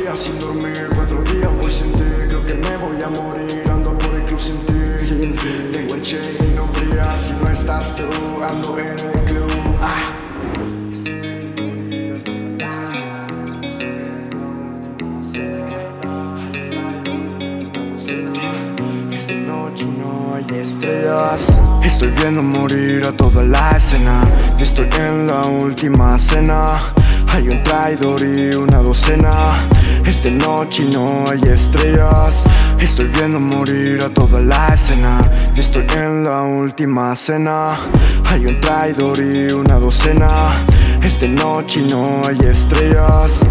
días sin dormir, cuatro días voy sin ti. Creo que me voy a morir, ando por el club sin ti. Sin ti, tengo el che y no brilla Si no estás tú, ando en el club. Ah. Esta noche no hay estrellas. Estoy viendo morir a toda la escena. Yo estoy en la última cena. Hay un traidor y una docena Esta noche no hay estrellas. Estoy viendo morir a toda la escena. Yo estoy en la última cena. Hay un traidor y una docena. Esta noche no hay estrellas.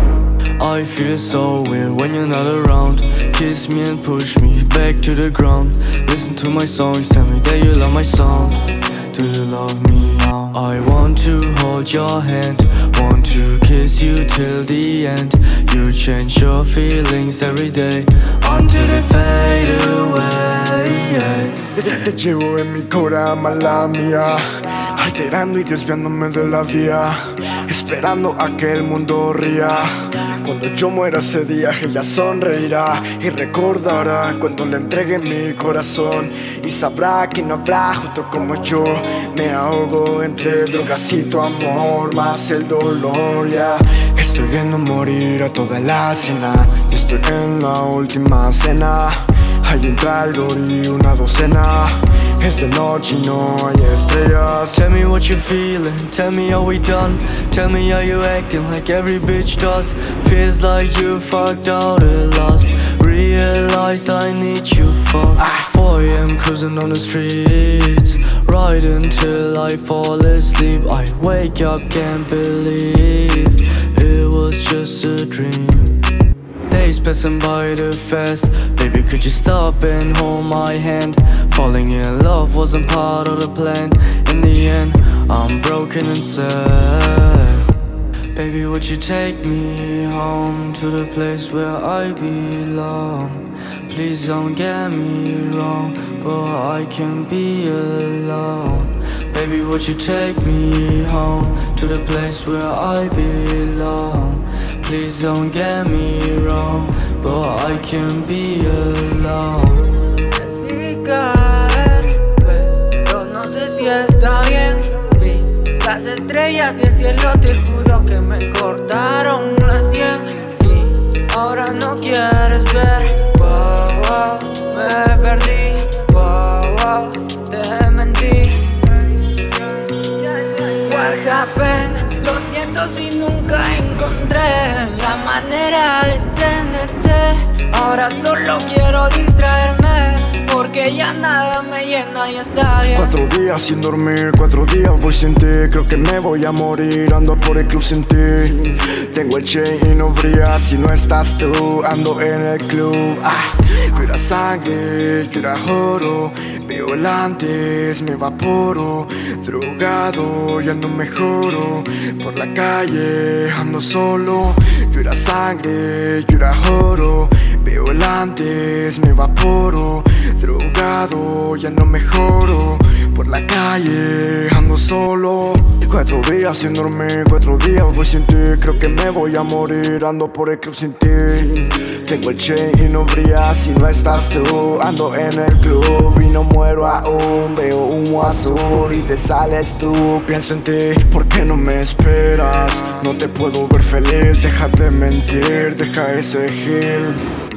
I feel so weird when you're not around. Kiss me and push me back to the ground. Listen to my songs, tell me that you love my sound Do you love me. Now? I want to hold your hand Want to kiss you till the end. You change your feelings every day Until they fade away. Te, llevo en mi cora, mala mía. Alterando y desviándome de la vía Esperando a que el mundo ría Cuando yo muera ese día ella sonreirá Y recordará cuando le entregue mi corazón. Y sabrá que no habrá justo como yo. Me ahogo entre drogas y tu amor Más el dolor, ya Estoy viendo morir a toda la cena. Y estoy en la última cena. Hay un traidor y una docena Es de noche no hay estrellas Tell me what you're feeling, tell me how we done. Tell me how you acting like every bitch does. Feels like you fucked out at last Realize I need you for 4 am cruising on the streets. Right until I fall asleep. I wake up, can't believe It was just a dream passing by too fast Baby, could you stop and hold my hand? Falling in love wasn't part of the plan In the end, I'm broken and sad Baby, would you take me home To the place where I belong? Please don't get me wrong But I can be alone Baby, would you take me home To the place where I belong? Please don't get me wrong can be alone. Decidí caer, pero no sé si está bien. Vi las estrellas y el cielo, te juro que me cortaron la sien. Y ahora no quieres ver, wow, wow, me perdí, wow, wow, te mentí. What happened? Lo siento si nunca encontré la manera de tenerte. Ahora solo quiero distraerme Porque ya nada me llena, está bien. Cuatro días sin dormir, cuatro días voy sin ti. Creo que me voy a morir, ando por el club sin ti. Tengo el chain y no brilla si no estás tú Ando en el club, ah era sangre, yo era oro Violantes, me evaporo. Drogado, ya no mejoro Por la calle, ando solo. Era sangre, yo era oro Violantes, me evaporo Ya no mejoro. Por la calle, ando solo. Cuatro días sin dormir, cuatro días voy sin ti. Creo que me voy a morir, ando por el club sin ti. Tengo el chain y no brilla si no estás tú. Ando en el club y no muero aún. Veo humo azul y te sales tú. Pienso en ti, ¿por qué no me esperas? No te puedo ver feliz, deja de mentir, deja ese gil